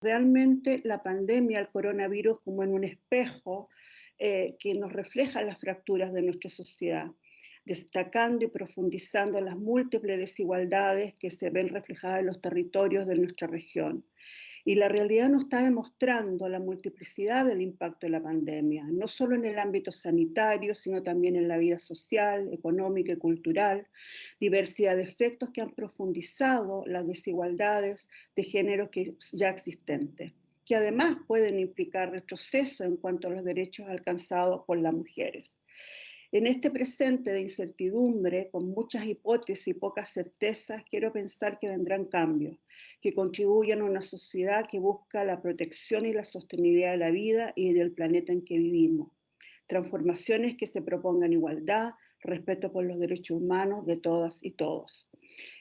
realmente la pandemia, el coronavirus, como en un espejo eh, que nos refleja las fracturas de nuestra sociedad, destacando y profundizando las múltiples desigualdades que se ven reflejadas en los territorios de nuestra región. Y la realidad nos está demostrando la multiplicidad del impacto de la pandemia, no solo en el ámbito sanitario, sino también en la vida social, económica y cultural, diversidad de efectos que han profundizado las desigualdades de género que ya existentes, que además pueden implicar retroceso en cuanto a los derechos alcanzados por las mujeres. En este presente de incertidumbre, con muchas hipótesis y pocas certezas, quiero pensar que vendrán cambios, que contribuyan a una sociedad que busca la protección y la sostenibilidad de la vida y del planeta en que vivimos. Transformaciones que se propongan igualdad, respeto por los derechos humanos de todas y todos.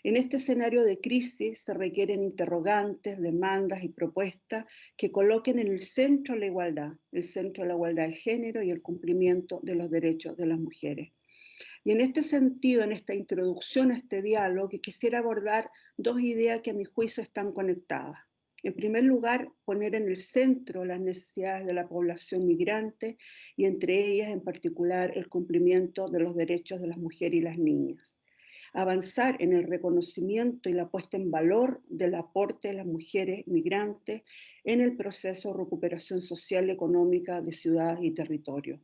En este escenario de crisis se requieren interrogantes, demandas y propuestas que coloquen en el centro la igualdad, el centro de la igualdad de género y el cumplimiento de los derechos de las mujeres. Y en este sentido, en esta introducción a este diálogo, quisiera abordar dos ideas que a mi juicio están conectadas. En primer lugar, poner en el centro las necesidades de la población migrante y entre ellas en particular el cumplimiento de los derechos de las mujeres y las niñas avanzar en el reconocimiento y la puesta en valor del aporte de las mujeres migrantes en el proceso de recuperación social y económica de ciudades y territorios.